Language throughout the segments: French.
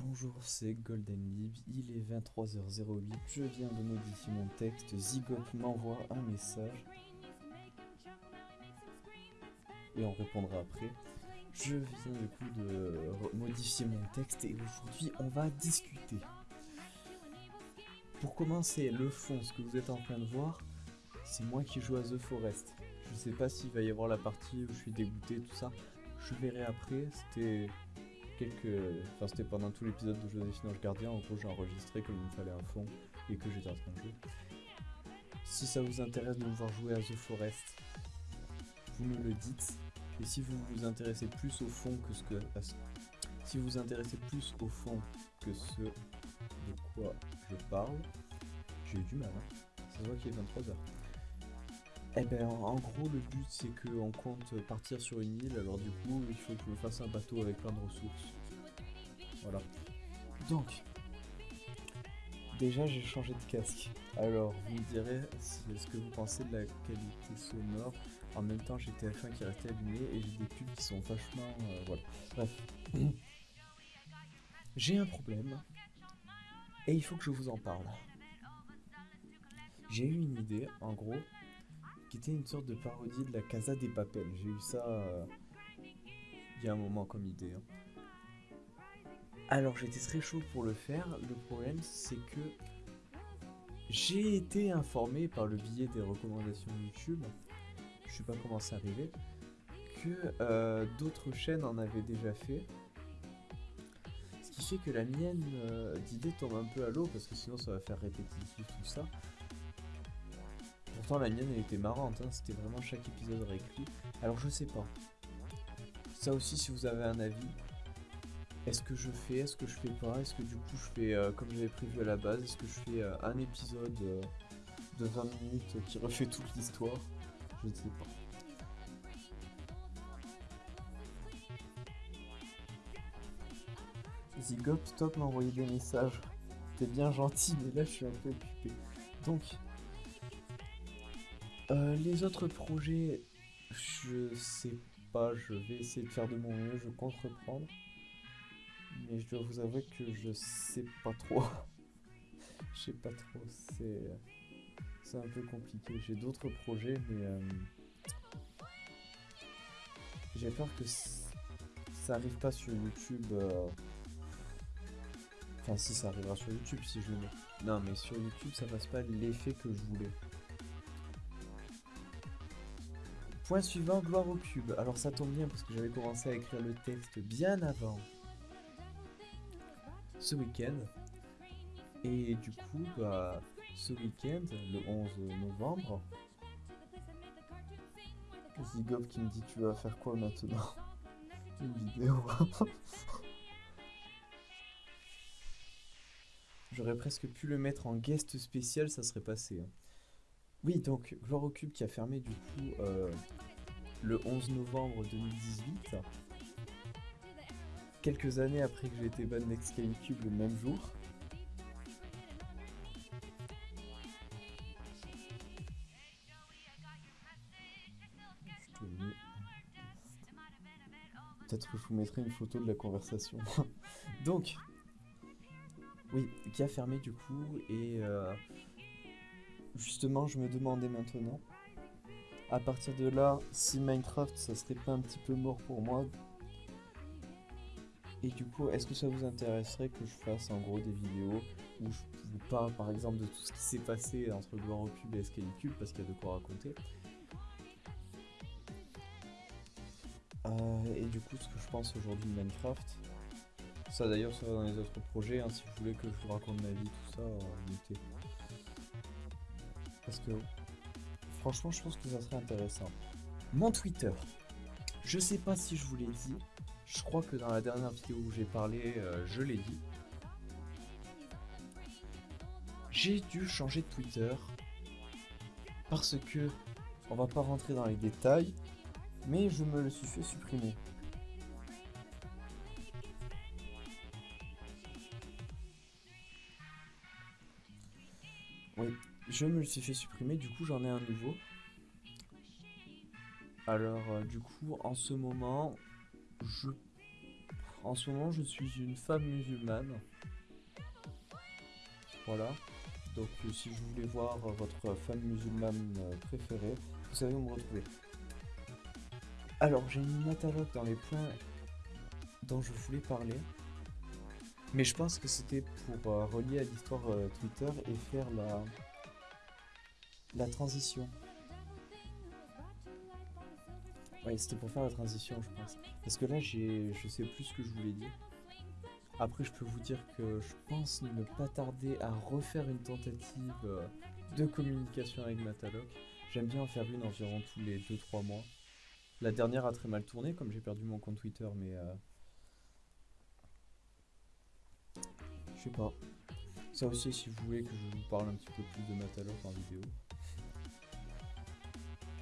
Bonjour, c'est Golden Lib, il est 23h08, je viens de modifier mon texte, Zigop m'envoie un message. Et on répondra après. Je viens du coup de modifier mon texte et aujourd'hui on va discuter. Pour commencer, le fond, ce que vous êtes en train de voir, c'est moi qui joue à The Forest. Je sais pas s'il va y avoir la partie où je suis dégoûté, tout ça. Je verrai après, c'était Enfin, c'était pendant tout l'épisode de Joséphine Ange Gardien. En gros, j'ai enregistré comme il me fallait un fond et que j'étais en train de jouer. Si ça vous intéresse de me voir jouer à The Forest, vous me le dites. Et si vous vous intéressez plus au fond que ce que... Si vous vous intéressez plus au fond que ce de quoi je parle, j'ai eu du mal. Hein. Ça se voit qu'il est 23h. Eh ben, en gros, le but c'est qu'on compte partir sur une île, alors du coup, il faut que je fasse un bateau avec plein de ressources. Voilà. Donc, déjà j'ai changé de casque. Alors, vous me direz ce que vous pensez de la qualité sonore? En même temps, j'ai TF1 qui restait allumé et j'ai des pubs qui sont vachement... Euh, voilà. Bref. j'ai un problème. Et il faut que je vous en parle. J'ai eu une idée, en gros, qui était une sorte de parodie de la Casa des Papel. J'ai eu ça euh, il y a un moment comme idée. Hein. Alors j'étais très chaud pour le faire. Le problème c'est que j'ai été informé par le biais des recommandations YouTube, je sais pas comment c'est arrivé, que euh, d'autres chaînes en avaient déjà fait. Ce qui fait que la mienne euh, d'idée tombe un peu à l'eau parce que sinon ça va faire répétitif tout ça la mienne elle était marrante, hein. c'était vraiment chaque épisode réécrit. Alors je sais pas. Ça aussi si vous avez un avis. Est-ce que je fais, est-ce que je fais pas? Est-ce que du coup je fais euh, comme j'avais prévu à la base Est-ce que je fais euh, un épisode euh, de 20 minutes qui refait toute l'histoire? Je ne sais pas. Zigop, stop m'a envoyé des messages. T'es bien gentil, mais là je suis un peu occupé. Donc, euh, les autres projets, je sais pas, je vais essayer de faire de mon mieux, je compte reprendre. Mais je dois vous avouer que je sais pas trop. je sais pas trop, c'est un peu compliqué. J'ai d'autres projets, mais euh, j'ai peur que ça arrive pas sur YouTube. Euh, enfin, si ça arrivera sur YouTube, si je le mets. Non, mais sur YouTube, ça passe pas l'effet que je voulais. Point suivant, gloire au cube. Alors ça tombe bien parce que j'avais commencé à écrire le texte bien avant ce week-end. Et du coup, bah, ce week-end, le 11 novembre, Zigov qui me dit tu vas faire quoi maintenant? Une vidéo. J'aurais presque pu le mettre en guest spécial, ça serait passé. Hein. Oui, donc Gloire qui a fermé du coup euh, le 11 novembre 2018. Quelques années après que j'ai été ban Cube le même jour. Peut-être que je vous mettrai une photo de la conversation. Donc, oui, qui a fermé du coup et... Euh, Justement, je me demandais maintenant, à partir de là, si Minecraft, ça serait pas un petit peu mort pour moi Et du coup, est-ce que ça vous intéresserait que je fasse en gros des vidéos où je vous parle par exemple de tout ce qui s'est passé entre Gloire Cube et Cube parce qu'il y a de quoi raconter. Euh, Et du coup, ce que je pense aujourd'hui de Minecraft, ça d'ailleurs ça va dans les autres projets, hein, si vous voulez que je vous raconte ma vie, tout ça, parce que franchement, je pense que ça serait intéressant. Mon Twitter. Je sais pas si je vous l'ai dit. Je crois que dans la dernière vidéo où j'ai parlé, euh, je l'ai dit. J'ai dû changer de Twitter parce que on va pas rentrer dans les détails, mais je me le suis fait supprimer. Oui, je me le suis fait supprimer, du coup j'en ai un nouveau. Alors euh, du coup en ce moment, je En ce moment, je suis une femme musulmane. Voilà. Donc, euh, si vous voulez voir votre femme musulmane euh, préférée, vous savez où me retrouver. Alors, j'ai mis Natalogue dans les points dont je voulais parler. Mais je pense que c'était pour relier à l'histoire Twitter et faire la, la transition. Ouais, c'était pour faire la transition, je pense. Parce que là, je sais plus ce que je voulais dire. Après, je peux vous dire que je pense ne pas tarder à refaire une tentative euh, de communication avec Mataloc. J'aime bien en faire une environ tous les 2-3 mois. La dernière a très mal tourné, comme j'ai perdu mon compte Twitter, mais... euh, Je sais pas. Ça aussi, si vous voulez que je vous parle un petit peu plus de Mataloc en vidéo.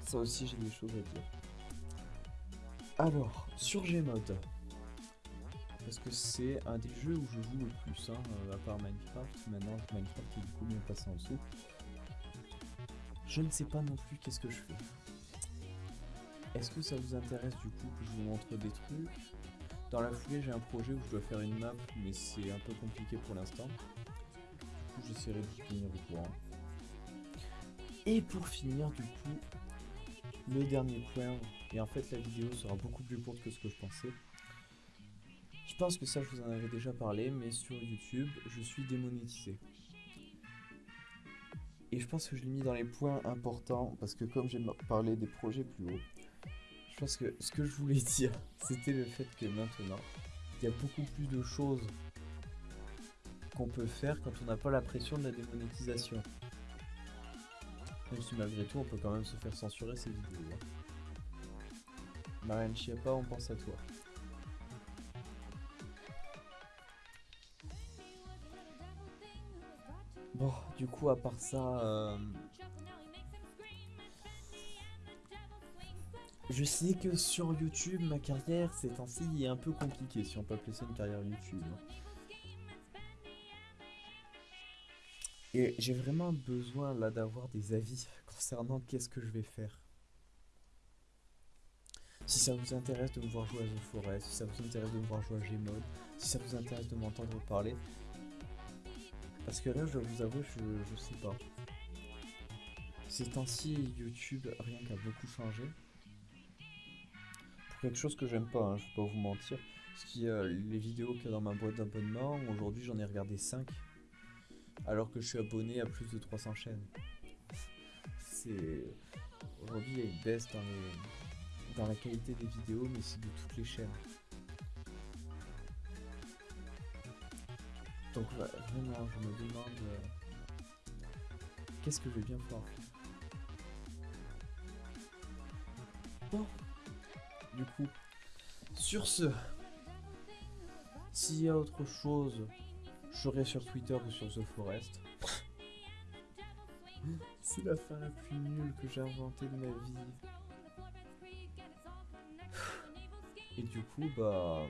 Ça aussi, j'ai des choses à dire. Alors, sur Gmod. Parce que c'est un des jeux où je joue le plus, hein, euh, à part Minecraft. Maintenant, Minecraft est du coup bien passé en dessous. Je ne sais pas non plus qu'est-ce que je fais. Est-ce que ça vous intéresse du coup que je vous montre des trucs? Dans la foulée, j'ai un projet où je dois faire une map, mais c'est un peu compliqué pour l'instant. Du coup, j'essaierai de tenir au courant. Et pour finir, du coup, le dernier point, et en fait la vidéo sera beaucoup plus courte que ce que je pensais. Je pense que ça je vous en avais déjà parlé, mais sur YouTube, je suis démonétisé. Et je pense que je l'ai mis dans les points importants, parce que comme j'ai parlé des projets plus hauts, je pense que ce que je voulais dire, c'était le fait que maintenant, il y a beaucoup plus de choses qu'on peut faire quand on n'a pas la pression de la démonétisation. Même si malgré tout, on peut quand même se faire censurer ces vidéos. hein. Marianne Chiappa, on pense à toi. Bon, du coup, à part ça, euh, je sais que sur YouTube, ma carrière ces temps-ci est un peu compliquée, si on peut appeler ça une carrière YouTube. hein. Et j'ai vraiment besoin là d'avoir des avis concernant qu'est-ce que je vais faire. Si ça vous intéresse de me voir jouer à The Forest, si ça vous intéresse de me voir jouer à Gmod, si ça vous intéresse de m'entendre parler. Parce que là, je vous avouer, je, sais pas. Ces temps-ci, YouTube, rien qu'à beaucoup changé. Pour quelque chose que j'aime pas, hein, je vais pas vous mentir. Ce qui, euh, les vidéos qu'il y a dans ma boîte d'abonnement, aujourd'hui j'en ai regardé 5. Alors que je suis abonné à plus de 300 chaînes. C'est. Aujourd'hui, il y a une baisse dans, la qualité des vidéos, mais c'est de toutes les chaînes. Donc, vraiment, je me demande. euh, Qu'est-ce que je vais bien faire Bon. Du coup, sur ce, s'il y a autre chose, serai sur Twitter ou sur The Forest. C'est la fin la plus nulle que j'ai inventée de ma vie. Et du coup, bah.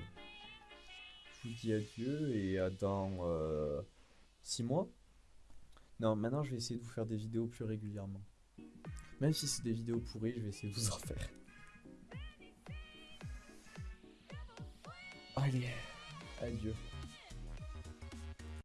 Je vous dis adieu et à dans 6 mois. Non, maintenant je vais essayer de vous faire des vidéos plus régulièrement. Même si c'est des vidéos pourries, je vais essayer de vous en faire. Allez, adieu.